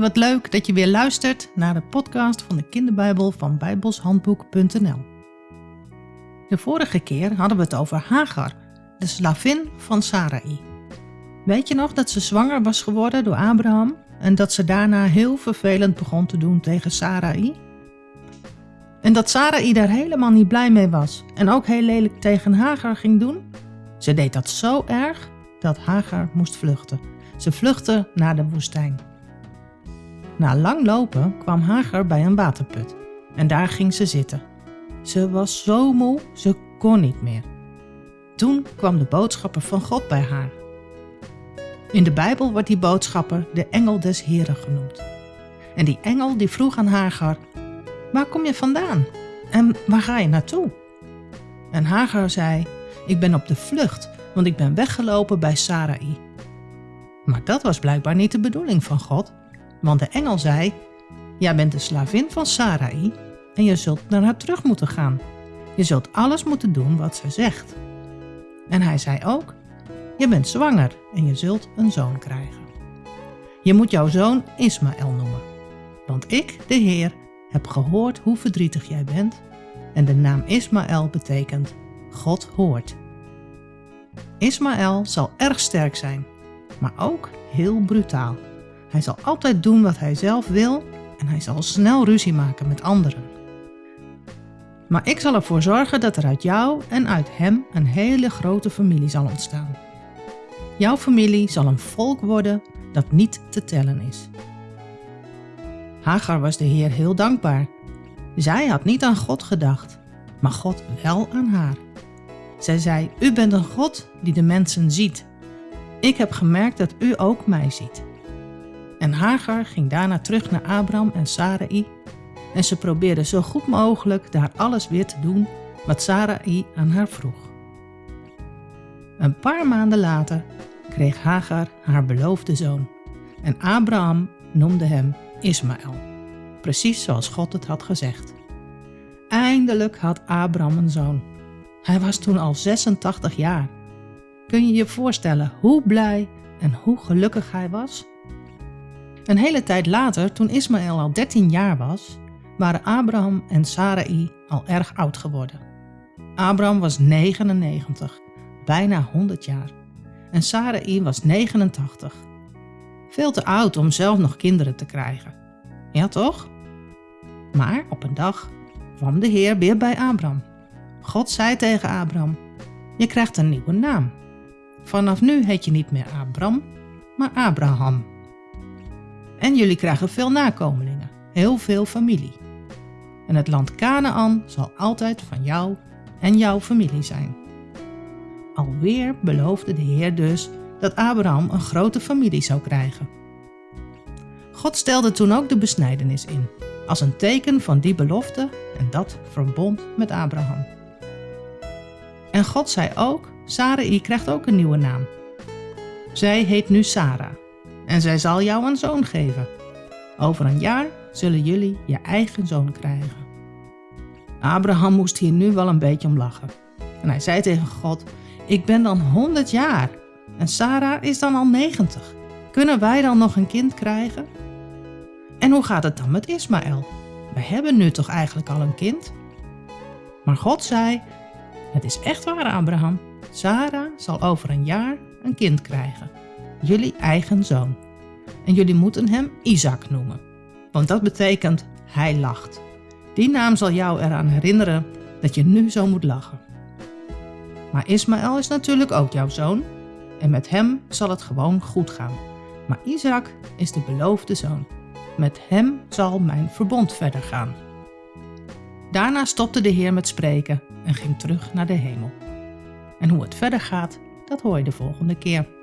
wat leuk dat je weer luistert naar de podcast van de kinderbijbel van bijbelshandboek.nl. De vorige keer hadden we het over Hagar, de slavin van Sarai. Weet je nog dat ze zwanger was geworden door Abraham en dat ze daarna heel vervelend begon te doen tegen Sarai? En dat Sarai daar helemaal niet blij mee was en ook heel lelijk tegen Hagar ging doen? Ze deed dat zo erg dat Hagar moest vluchten. Ze vluchtte naar de woestijn. Na lang lopen kwam Hagar bij een waterput en daar ging ze zitten. Ze was zo moe, ze kon niet meer. Toen kwam de boodschapper van God bij haar. In de Bijbel wordt die boodschapper de engel des Heren genoemd. En die engel die vroeg aan Hagar, waar kom je vandaan en waar ga je naartoe? En Hagar zei, ik ben op de vlucht, want ik ben weggelopen bij Sarai. Maar dat was blijkbaar niet de bedoeling van God, want de engel zei, jij bent de slavin van Sarai en je zult naar haar terug moeten gaan. Je zult alles moeten doen wat ze zegt. En hij zei ook, je bent zwanger en je zult een zoon krijgen. Je moet jouw zoon Ismaël noemen, want ik, de Heer, heb gehoord hoe verdrietig jij bent en de naam Ismaël betekent God hoort. Ismaël zal erg sterk zijn, maar ook heel brutaal. Hij zal altijd doen wat hij zelf wil en hij zal snel ruzie maken met anderen. Maar ik zal ervoor zorgen dat er uit jou en uit hem een hele grote familie zal ontstaan. Jouw familie zal een volk worden dat niet te tellen is. Hagar was de Heer heel dankbaar. Zij had niet aan God gedacht, maar God wel aan haar. Zij zei, u bent een God die de mensen ziet. Ik heb gemerkt dat u ook mij ziet. En Hagar ging daarna terug naar Abraham en Sarai en ze probeerde zo goed mogelijk daar alles weer te doen wat Sarai aan haar vroeg. Een paar maanden later kreeg Hagar haar beloofde zoon en Abraham noemde hem Ismaël, precies zoals God het had gezegd. Eindelijk had Abraham een zoon. Hij was toen al 86 jaar. Kun je je voorstellen hoe blij en hoe gelukkig hij was? Een hele tijd later, toen Ismaël al 13 jaar was, waren Abraham en Sarai al erg oud geworden. Abraham was 99, bijna 100 jaar, en Sarai was 89. Veel te oud om zelf nog kinderen te krijgen. Ja toch? Maar op een dag kwam de Heer weer bij Abraham. God zei tegen Abraham, je krijgt een nieuwe naam. Vanaf nu heet je niet meer Abram, maar Abraham. En jullie krijgen veel nakomelingen, heel veel familie. En het land Canaan zal altijd van jou en jouw familie zijn. Alweer beloofde de Heer dus dat Abraham een grote familie zou krijgen. God stelde toen ook de besnijdenis in, als een teken van die belofte en dat verbond met Abraham. En God zei ook, Sarai krijgt ook een nieuwe naam. Zij heet nu Sarah en zij zal jou een zoon geven. Over een jaar zullen jullie je eigen zoon krijgen. Abraham moest hier nu wel een beetje om lachen. En hij zei tegen God, ik ben dan 100 jaar en Sarah is dan al 90. Kunnen wij dan nog een kind krijgen? En hoe gaat het dan met Ismaël? We hebben nu toch eigenlijk al een kind? Maar God zei, het is echt waar Abraham, Sarah zal over een jaar een kind krijgen jullie eigen zoon. En jullie moeten hem Isaac noemen, want dat betekent hij lacht. Die naam zal jou eraan herinneren dat je nu zo moet lachen. Maar Ismaël is natuurlijk ook jouw zoon en met hem zal het gewoon goed gaan. Maar Isaac is de beloofde zoon. Met hem zal mijn verbond verder gaan. Daarna stopte de Heer met spreken en ging terug naar de hemel. En hoe het verder gaat, dat hoor je de volgende keer.